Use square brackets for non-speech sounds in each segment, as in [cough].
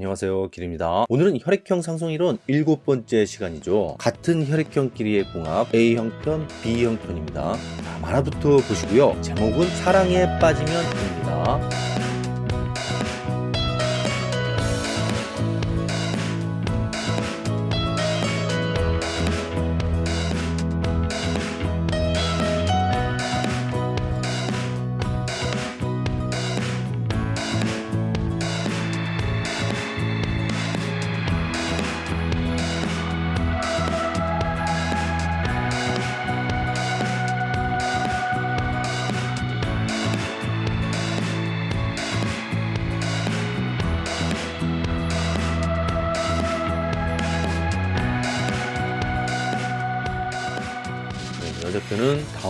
안녕하세요. 길입니다. 오늘은 혈액형 상성이론 일곱 번째 시간이죠. 같은 혈액형끼리의 궁합 A형 편 B형 편입니다. 자, 만화부터 보시고요. 제목은 사랑에 빠지면 됩니다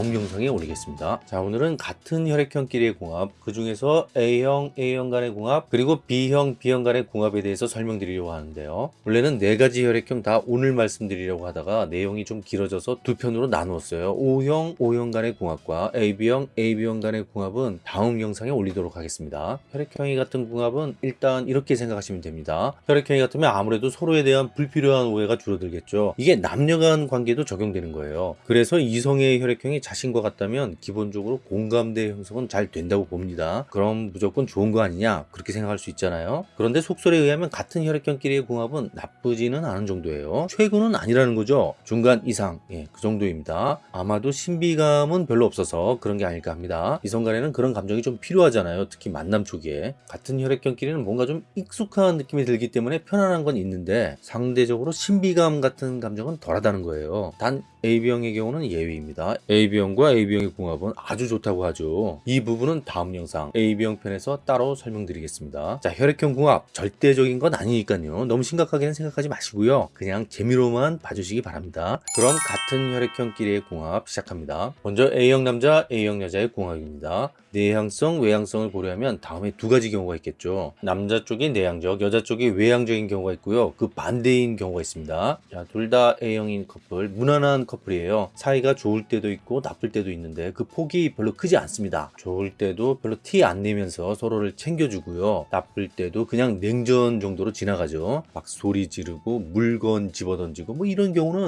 다음 영상에 올리겠습니다. 자, 오늘은 같은 혈액형끼리의 궁합, 그 중에서 A형, A형 간의 궁합, 그리고 B형, B형 간의 궁합에 대해서 설명드리려고 하는데요. 원래는 네 가지 혈액형 다 오늘 말씀드리려고 하다가 내용이 좀 길어져서 두 편으로 나누었어요. O형, O형 간의 궁합과 AB형, AB형 간의 궁합은 다음 영상에 올리도록 하겠습니다. 혈액형이 같은 궁합은 일단 이렇게 생각하시면 됩니다. 혈액형이 같으면 아무래도 서로에 대한 불필요한 오해가 줄어들겠죠. 이게 남녀 간 관계도 적용되는 거예요. 그래서 이성의 혈액형이 자신과 같다면 기본적으로 공감대 형성은 잘 된다고 봅니다. 그럼 무조건 좋은 거 아니냐? 그렇게 생각할 수 있잖아요. 그런데 속설에 의하면 같은 혈액형끼리의 궁합은 나쁘지는 않은 정도예요. 최고는 아니라는 거죠. 중간 이상, 예, 그 정도입니다. 아마도 신비감은 별로 없어서 그런 게 아닐까 합니다. 이성 간에는 그런 감정이 좀 필요하잖아요. 특히 만남 초기에. 같은 혈액형끼리는 뭔가 좀 익숙한 느낌이 들기 때문에 편안한 건 있는데 상대적으로 신비감 같은 감정은 덜하다는 거예요. 단 AB형의 경우는 예외입니다. AB형 과 AB형의 궁합은 아주 좋다고 하죠. 이 부분은 다음 영상 AB형 편에서 따로 설명드리겠습니다. 자, 혈액형 궁합 절대적인 건 아니니까요. 너무 심각하게는 생각하지 마시고요. 그냥 재미로만 봐주시기 바랍니다. 그럼 같은 혈액형끼리의 궁합 시작합니다. 먼저 A형 남자, A형 여자의 궁합입니다. 내향성, 외향성을 고려하면 다음에 두 가지 경우가 있겠죠. 남자 쪽이 내향적, 여자 쪽이 외향적인 경우가 있고요. 그 반대인 경우가 있습니다. 자, 둘다 A형인 커플, 무난한 커플이에요. 사이가 좋을 때도 있고 나쁠 때도 있는데 그 폭이 별로 크지 않습니다. 좋을 때도 별로 티 안 내면서 서로를 챙겨주고요. 나쁠 때도 그냥 냉전 정도로 지나가죠. 막 소리 지르고 물건 집어던지고 뭐 이런 경우는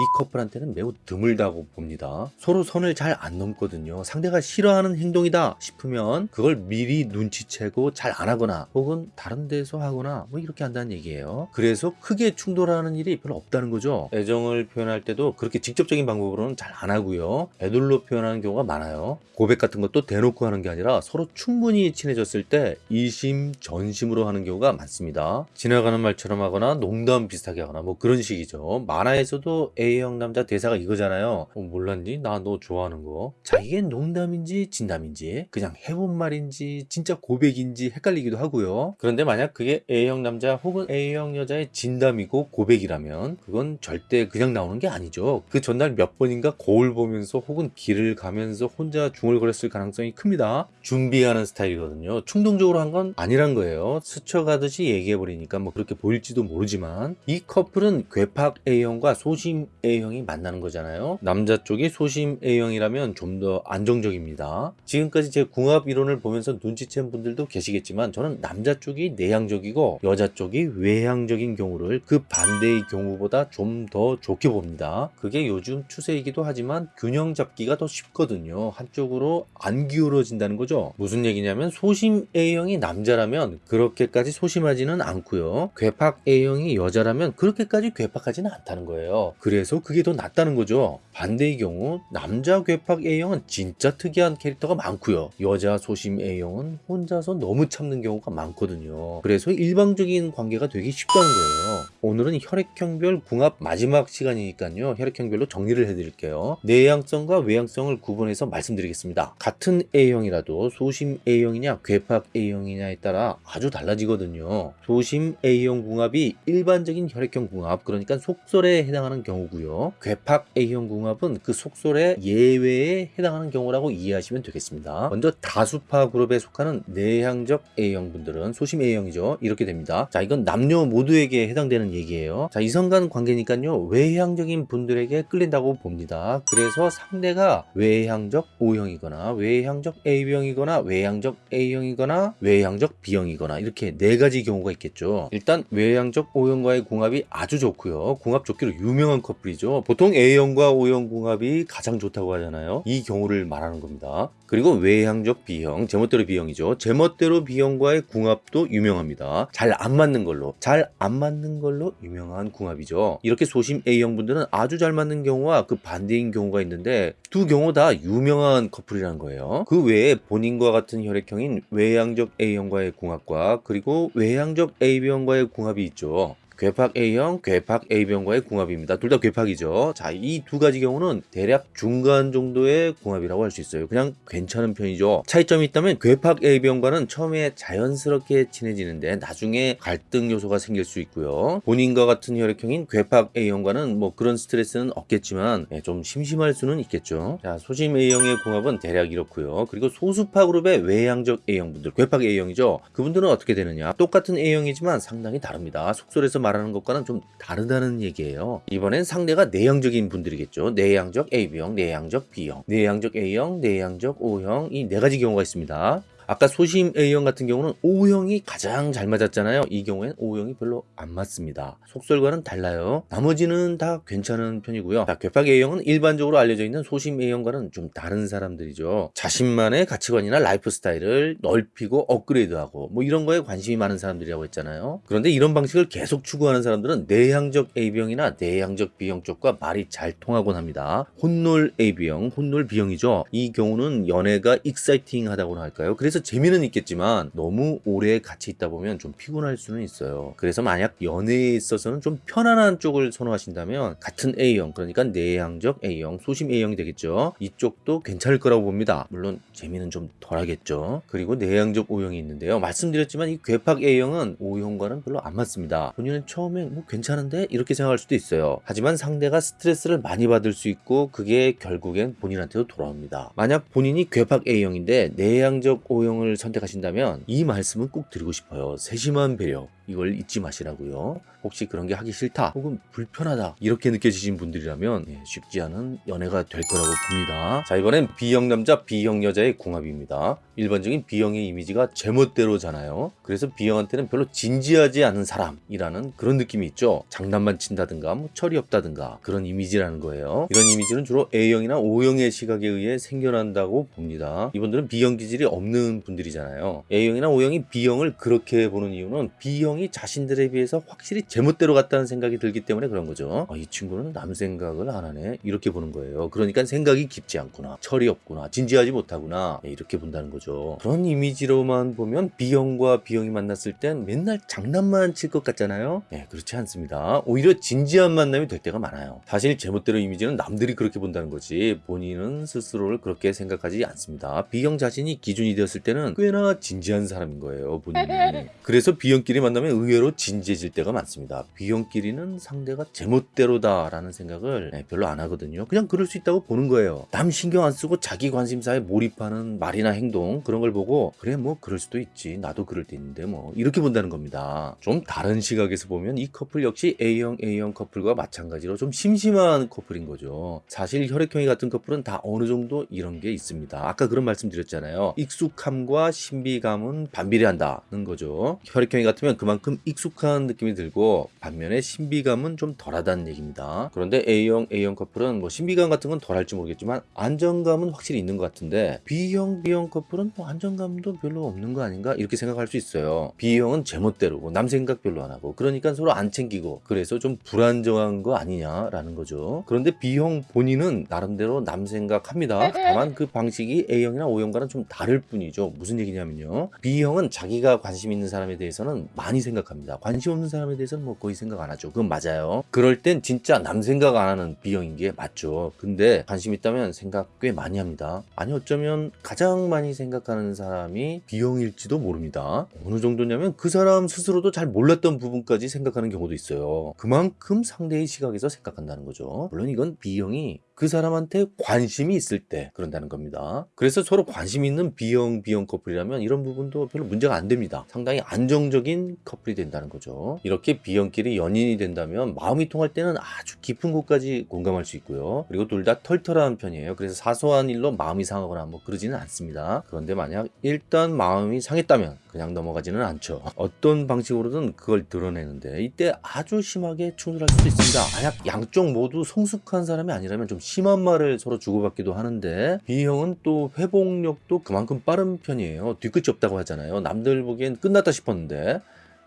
이 커플한테는 매우 드물다고 봅니다. 서로 선을 잘 안 넘거든요. 상대가 싫어하는 행동이다 싶으면 그걸 미리 눈치채고 잘 안 하거나 혹은 다른 데서 하거나 뭐 이렇게 한다는 얘기예요. 그래서 크게 충돌하는 일이 별로 없다는 거죠. 애정을 표현할 때도 그렇게 직접적인 방법으로는 잘 안 하고요. 애들로 표현하는 경우가 많아요. 고백 같은 것도 대놓고 하는 게 아니라 서로 충분히 친해졌을 때 이심 전심으로 하는 경우가 많습니다. 지나가는 말처럼 하거나 농담 비슷하게 하거나 뭐 그런 식이죠. 만화에서도 A 형 남자 대사가 이거잖아요. 어, 몰랐니? 나 너 좋아하는 거. 자, 이게 농담인지 진담인지 그냥 해본 말인지 진짜 고백인지 헷갈리기도 하고요. 그런데 만약 그게 A형 남자 혹은 A형 여자의 진담이고 고백이라면 그건 절대 그냥 나오는 게 아니죠. 그 전날 몇 번인가 거울 보면서 혹은 길을 가면서 혼자 중얼거렸을 가능성이 큽니다. 준비하는 스타일이거든요. 충동적으로 한 건 아니란 거예요. 스쳐가듯이 얘기해버리니까 뭐 그렇게 보일지도 모르지만 이 커플은 괴팍 A형과 소심 A형이 만나는 거잖아요. 남자 쪽이 소심 A형이라면 좀 더 안정적입니다. 지금까지 제 궁합 이론을 보면서 눈치챈 분들도 계시겠지만 저는 남자 쪽이 내향적이고 여자 쪽이 외향적인 경우를 그 반대의 경우보다 좀 더 좋게 봅니다. 그게 요즘 추세이기도 하지만 균형 잡기가 더 쉽거든요. 한쪽으로 안 기울어진다는 거죠. 무슨 얘기냐면 소심 A형이 남자라면 그렇게까지 소심하지는 않고요. 괴팍 A형이 여자라면 그렇게까지 괴팍하지는 않다는 거예요. 그래서 그게 더 낫다는 거죠. 반대의 경우 남자 괴팍 A형은 진짜 특이한 캐릭터가 많고요. 여자 소심 A형은 혼자서 너무 참는 경우가 많거든요. 그래서 일방적인 관계가 되기 쉽다는 거예요. 오늘은 혈액형별 궁합 마지막 시간이니까요. 혈액형별로 정리를 해드릴게요. 내향성과 외향성을 구분해서 말씀드리겠습니다. 같은 A형이라도 소심 A형이냐 괴팍 A형이냐에 따라 아주 달라지거든요. 소심 A형 궁합이 일반적인 혈액형 궁합 그러니까 속설에 해당하는 경우고요. 아니고요. 괴팍 A형 궁합은 그 속설의 예외에 해당하는 경우라고 이해하시면 되겠습니다. 먼저 다수파 그룹에 속하는 내향적 A형 분들은 소심 A형이죠. 이렇게 됩니다. 자, 이건 남녀 모두에게 해당되는 얘기예요. 자, 이성간 관계니까요. 외향적인 분들에게 끌린다고 봅니다. 그래서 상대가 외향적 O형이거나 외향적 AB형이거나 외향적 A형이거나 외향적 B형이거나 이렇게 네 가지 경우가 있겠죠. 일단 외향적 O형과의 궁합이 아주 좋고요. 궁합 좋기로 유명한 커플이 죠. 보통 A형과 O형 궁합이 가장 좋다고 하잖아요. 이 경우를 말하는 겁니다. 그리고 외향적 B형, 제멋대로 B형이죠. 제멋대로 B형과의 궁합도 유명합니다. 잘 안 맞는 걸로, 잘 안 맞는 걸로 유명한 궁합이죠. 이렇게 소심 A형 분들은 아주 잘 맞는 경우와 그 반대인 경우가 있는데 두 경우 다 유명한 커플이라는 거예요. 그 외에 본인과 같은 혈액형인 외향적 A형과의 궁합과 그리고 외향적 AB형과의 궁합이 있죠. 괴팍 A형, 괴팍 AB형과의 궁합입니다. 둘 다 괴팍이죠. 자, 이 두 가지 경우는 대략 중간 정도의 궁합이라고 할 수 있어요. 그냥 괜찮은 편이죠. 차이점이 있다면 괴팍 AB형과는 처음에 자연스럽게 친해지는데 나중에 갈등 요소가 생길 수 있고요. 본인과 같은 혈액형인 괴팍 A형과는 뭐 그런 스트레스는 없겠지만 예, 좀 심심할 수는 있겠죠. 자, 소심 A형의 궁합은 대략 이렇고요. 그리고 소수파 그룹의 외향적 A형분들, 괴팍 A형이죠. 그분들은 어떻게 되느냐? 똑같은 A형이지만 상당히 다릅니다. 속설에서 말 하는 것과는 좀 다르다는 얘기예요. 이번엔 상대가 내향적인 분들이겠죠. 내향적 AB형, 내향적 B형, 내향적 A형, 내향적 O형 이 네 가지 경우가 있습니다. 아까 소심 A형 같은 경우는 O형이 가장 잘 맞았잖아요. 이 경우엔 O형이 별로 안 맞습니다. 속설과는 달라요. 나머지는 다 괜찮은 편이고요. 자, 괴팍 A형은 일반적으로 알려져 있는 소심 A형과는 좀 다른 사람들이죠. 자신만의 가치관이나 라이프 스타일을 넓히고 업그레이드하고 뭐 이런 거에 관심이 많은 사람들이라고 했잖아요. 그런데 이런 방식을 계속 추구하는 사람들은 내향적 AB형이나 내향적 B형 쪽과 말이 잘 통하곤 합니다. 혼놀 AB형, 혼놀 B형이죠. 이 경우는 연애가 exciting하다고나 할까요? 그래서 재미는 있겠지만 너무 오래 같이 있다 보면 좀 피곤할 수는 있어요. 그래서 만약 연애에 있어서는 좀 편안한 쪽을 선호하신다면 같은 A형 그러니까 내향적 A형, 소심 A형이 되겠죠. 이쪽도 괜찮을 거라고 봅니다. 물론 재미는 좀 덜하겠죠. 그리고 내향적 O형이 있는데요. 말씀드렸지만 이 괴팍 A형은 O형과는 별로 안 맞습니다. 본인은 처음엔 뭐 괜찮은데 이렇게 생각할 수도 있어요. 하지만 상대가 스트레스를 많이 받을 수 있고 그게 결국엔 본인한테도 돌아옵니다. 만약 본인이 괴팍 A형인데 내향적 O형 을 선택하신다면 이 말씀은 꼭 드리고 싶어요. 세심한 배려. 이걸 잊지 마시라고요. 혹시 그런 게 하기 싫다 혹은 불편하다 이렇게 느껴지신 분들이라면 예, 쉽지 않은 연애가 될 거라고 봅니다. 자 이번엔 B형 남자, B형 여자의 궁합입니다. 일반적인 B형의 이미지가 제멋대로잖아요. 그래서 B형한테는 별로 진지하지 않은 사람이라는 그런 느낌이 있죠. 장난만 친다든가 뭐 철이 없다든가 그런 이미지라는 거예요. 이런 이미지는 주로 A형이나 O형의 시각에 의해 생겨난다고 봅니다. 이분들은 B형 기질이 없는 분들이잖아요. A형이나 O형이 B형을 그렇게 보는 이유는 B형이 자신들에 비해서 확실히 제멋대로 같다는 생각이 들기 때문에 그런 거죠. 아, 이 친구는 남 생각을 안 하네. 이렇게 보는 거예요. 그러니까 생각이 깊지 않구나. 철이 없구나. 진지하지 못하구나. 네, 이렇게 본다는 거죠. 그런 이미지로만 보면 B형과 B형이 만났을 땐 맨날 장난만 칠 것 같잖아요. 네, 그렇지 않습니다. 오히려 진지한 만남이 될 때가 많아요. 사실 제멋대로 이미지는 남들이 그렇게 본다는 거지 본인은 스스로를 그렇게 생각하지 않습니다. B형 자신이 기준이 되었을 때는 꽤나 진지한 사람인 거예요. 본인이. [laughs] 그래서 B형끼리 만나면 의외로 진지해질 때가 많습니다. B형끼리는 상대가 제멋대로다 라는 생각을 네, 별로 안 하거든요. 그냥 그럴 수 있다고 보는 거예요. 남 신경 안 쓰고 자기 관심사에 몰입하는 말이나 행동 그런 걸 보고 그래 뭐 그럴 수도 있지. 나도 그럴 때 있는데 뭐 이렇게 본다는 겁니다. 좀 다른 시각에서 보면 이 커플 역시 A형 A형 커플과 마찬가지로 좀 심심한 커플인 거죠. 사실 혈액형이 같은 커플은 다 어느 정도 이런 게 있습니다. 아까 그런 말씀 드렸잖아요. 익숙함과 신비감은 반비례한다는 거죠. 혈액형이 같으면 그만 큼 익숙한 느낌이 들고 반면에 신비감은 좀 덜하다는 얘기입니다. 그런데 A형 A형 커플은 뭐 신비감 같은 건 덜할지 모르겠지만 안정감은 확실히 있는 것 같은데 B형 B형 커플은 뭐 안정감도 별로 없는 거 아닌가 이렇게 생각할 수 있어요. B형은 제멋대로 뭐남 생각 별로 안 하고 그러니까 서로 안 챙기고 그래서 좀 불안정한 거 아니냐라는 거죠. 그런데 B형 본인은 나름대로 남 생각합니다. 다만 그 방식이 A형이나 O형과는 좀 다를 뿐이죠. 무슨 얘기냐면요. B형은 자기가 관심 있는 사람에 대해서는 많이 많이 생각합니다. 관심 없는 사람에 대해서는 뭐 거의 생각 안 하죠. 그건 맞아요. 그럴 땐 진짜 남 생각 안 하는 B형인 게 맞죠. 근데 관심 있다면 생각 꽤 많이 합니다. 아니 어쩌면 가장 많이 생각하는 사람이 B형일지도 모릅니다. 어느 정도냐면 그 사람 스스로도 잘 몰랐던 부분까지 생각하는 경우도 있어요. 그만큼 상대의 시각에서 생각한다는 거죠. 물론 이건 B형이 그 사람한테 관심이 있을 때 그런다는 겁니다. 그래서 서로 관심 있는 B형, B형 커플이라면 이런 부분도 별로 문제가 안 됩니다. 상당히 안정적인 커플이 된다는 거죠. 이렇게 B형끼리 연인이 된다면 마음이 통할 때는 아주 깊은 곳까지 공감할 수 있고요. 그리고 둘 다 털털한 편이에요. 그래서 사소한 일로 마음이 상하거나 뭐 그러지는 않습니다. 그런데 만약 일단 마음이 상했다면 그냥 넘어가지는 않죠. 어떤 방식으로든 그걸 드러내는데 이때 아주 심하게 충돌할 수도 있습니다. 만약 양쪽 모두 성숙한 사람이 아니라면 좀 심한 말을 서로 주고받기도 하는데 B형은 또 회복력도 그만큼 빠른 편이에요. 뒤끝이 없다고 하잖아요. 남들 보기엔 끝났다 싶었는데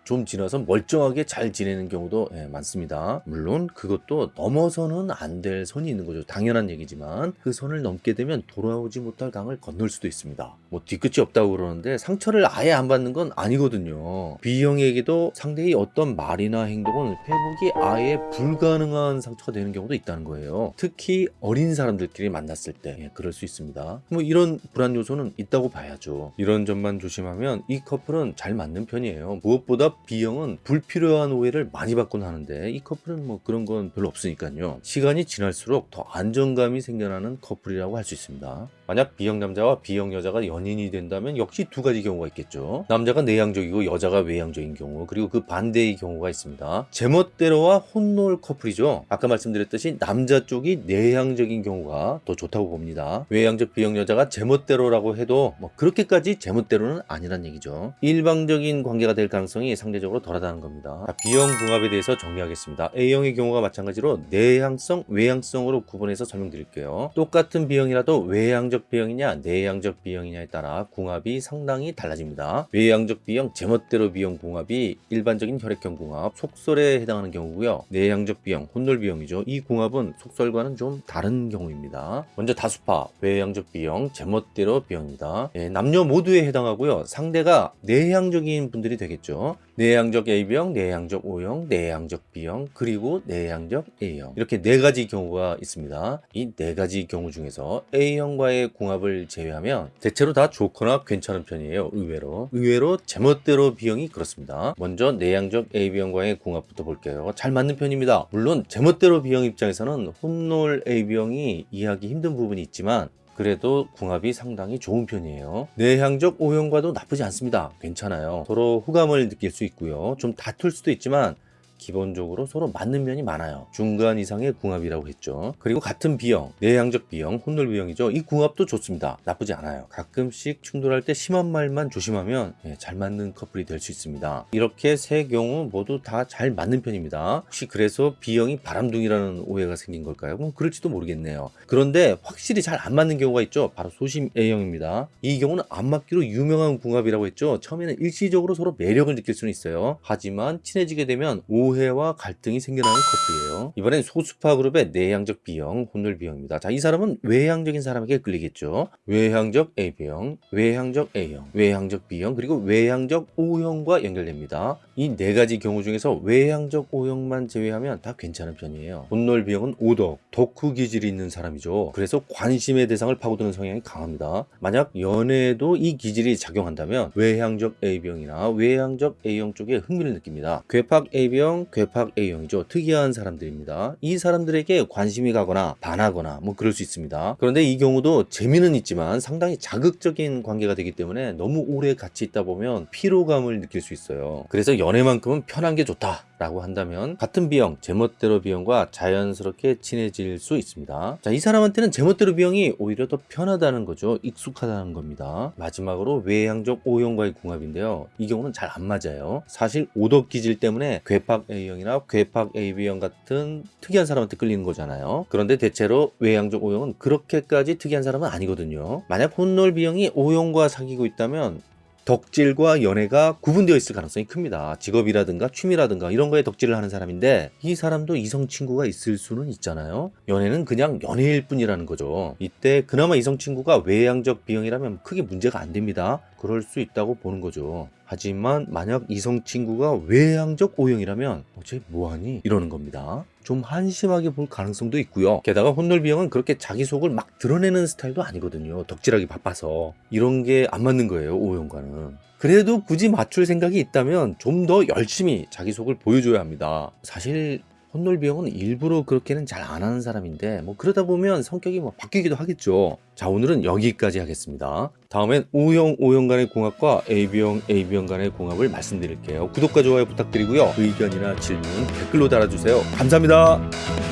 좀 지나서 멀쩡하게 잘 지내는 경우도 예, 많습니다. 물론 그것도 넘어서는 안 될 선이 있는 거죠. 당연한 얘기지만 그 선을 넘게 되면 돌아오지 못할 강을 건널 수도 있습니다. 뭐 뒤끝이 없다고 그러는데 상처를 아예 안 받는 건 아니거든요. B형에게도 상대의 어떤 말이나 행동은 회복이 아예 불가능한 상처가 되는 경우도 있다는 거예요. 특히 어린 사람들끼리 만났을 때 예, 그럴 수 있습니다. 뭐 이런 불안 요소는 있다고 봐야죠. 이런 점만 조심하면 이 커플은 잘 맞는 편이에요. 무엇보다 B형은 불필요한 오해를 많이 받곤 하는데 이 커플은 뭐 그런 건 별로 없으니까요. 시간이 지날수록 더 안정감이 생겨나는 커플이라고 할 수 있습니다. 만약 B형 남자와 B형 여자가 연인이 된다면 역시 두 가지 경우가 있겠죠. 남자가 내향적이고 여자가 외향적인 경우 그리고 그 반대의 경우가 있습니다. 제멋대로와 혼놀 커플이죠. 아까 말씀드렸듯이 남자 쪽이 내향적인 경우가 더 좋다고 봅니다. 외향적 B형 여자가 제멋대로라고 해도 뭐 그렇게까지 제멋대로는 아니란 얘기죠. 일방적인 관계가 될 가능성이 상대적으로 덜하다는 겁니다. 자, B형 궁합에 대해서 정리하겠습니다. A형의 경우가 마찬가지로 내향성, 외향성으로 구분해서 설명드릴게요. 똑같은 B형이라도 외향적 B형이냐 내향적 B형이냐에 따라 궁합이 상당히 달라집니다. 외향적 B형, 제멋대로 B형 궁합이 일반적인 혈액형 궁합, 속설에 해당하는 경우고요. 내향적 B형, 혼놀 B형이죠. 이 궁합은 속설과는 좀 다른 경우입니다. 먼저 다수파, 외향적 B형, 제멋대로 B형입니다. 예, 남녀 모두에 해당하고요. 상대가 내향적인 분들이 되겠죠. 내향적 AB형, 내향적 O형, 내향적 B형, 그리고 내향적 A형 이렇게 네 가지 경우가 있습니다. 이 네 가지 경우 중에서 A형과의 궁합을 제외하면 대체로 다 좋거나 괜찮은 편이에요. 의외로 의외로 제멋대로 B형이 그렇습니다. 먼저 내향적 AB형과의 궁합부터 볼게요. 잘 맞는 편입니다. 물론 제멋대로 B형 입장에서는 혼놀 AB형이 이해하기 힘든 부분이 있지만 그래도 궁합이 상당히 좋은 편이에요. 내향적 O형과도 나쁘지 않습니다. 괜찮아요. 서로 호감을 느낄 수 있고요. 좀 다툴 수도 있지만 기본적으로 서로 맞는 면이 많아요. 중간 이상의 궁합이라고 했죠. 그리고 같은 B형, 내향적 B형, 혼놀 B형이죠. 이 궁합도 좋습니다. 나쁘지 않아요. 가끔씩 충돌할 때 심한 말만 조심하면 예, 잘 맞는 커플이 될 수 있습니다. 이렇게 세 경우 모두 다 잘 맞는 편입니다. 혹시 그래서 B형이 바람둥이라는 오해가 생긴 걸까요? 뭐 그럴지도 모르겠네요. 그런데 확실히 잘 안 맞는 경우가 있죠. 바로 소심 A형입니다. 이 경우는 안 맞기로 유명한 궁합이라고 했죠. 처음에는 일시적으로 서로 매력을 느낄 수는 있어요. 하지만 친해지게 되면 오해 와 갈등이 생겨나는 커플이에요. 이번엔 소수파 그룹의 내향적 B형, 혼놀 B형입니다. 자, 이 사람은 외향적인 사람에게 끌리겠죠. 외향적 AB형, 외향적 A형, 외향적 B형, 그리고 외향적 O형과 연결됩니다. 이 네 가지 경우 중에서 외향적 O형만 제외하면 다 괜찮은 편이에요. 혼놀 B형은 오덕, 덕후 기질이 있는 사람이죠. 그래서 관심의 대상을 파고드는 성향이 강합니다. 만약 연애에도 이 기질이 작용한다면 외향적 AB형이나 외향적 A형 쪽에 흥미를 느낍니다. 괴팍 A형, 괴팍 A형이죠. 특이한 사람들입니다. 이 사람들에게 관심이 가거나 반하거나 뭐 그럴 수 있습니다. 그런데 이 경우도 재미는 있지만 상당히 자극적인 관계가 되기 때문에 너무 오래 같이 있다 보면 피로감을 느낄 수 있어요. 그래서 연애만큼은 편한 게 좋다. 라고 한다면 같은 B형, 제멋대로 B형과 자연스럽게 친해질 수 있습니다. 자, 이 사람한테는 제멋대로 B형이 오히려 더 편하다는 거죠. 익숙하다는 겁니다. 마지막으로 외향적 O형과의 궁합인데요. 이 경우는 잘 안 맞아요. 사실 오덕 기질 때문에 괴팍 A형이나 괴팍 AB형 같은 특이한 사람한테 끌리는 거잖아요. 그런데 대체로 외향적 O형은 그렇게까지 특이한 사람은 아니거든요. 만약 혼놀 B형이 O형과 사귀고 있다면 덕질과 연애가 구분되어 있을 가능성이 큽니다. 직업이라든가 취미라든가 이런 거에 덕질을 하는 사람인데 이 사람도 이성 친구가 있을 수는 있잖아요. 연애는 그냥 연애일 뿐이라는 거죠. 이때 그나마 이성 친구가 외향적 B형이라면 크게 문제가 안 됩니다. 그럴 수 있다고 보는 거죠. 하지만 만약 이성 친구가 외향적 O형이라면 어쟤 뭐하니? 이러는 겁니다. 좀 한심하게 볼 가능성도 있고요. 게다가 혼놀 B형은 그렇게 자기 속을 막 드러내는 스타일도 아니거든요. 덕질하기 바빠서. 이런 게 안 맞는 거예요. O형과는. 그래도 굳이 맞출 생각이 있다면 좀 더 열심히 자기 속을 보여줘야 합니다. 사실 혼놀비 형은 일부러 그렇게는 잘 안 하는 사람인데 뭐 그러다 보면 성격이 뭐 바뀌기도 하겠죠. 자 오늘은 여기까지 하겠습니다. 다음엔 O형 O형 간의 궁합과 AB형 AB형 간의 궁합을 말씀드릴게요. 구독과 좋아요 부탁드리고요. 의견이나 질문 댓글로 달아주세요. 감사합니다.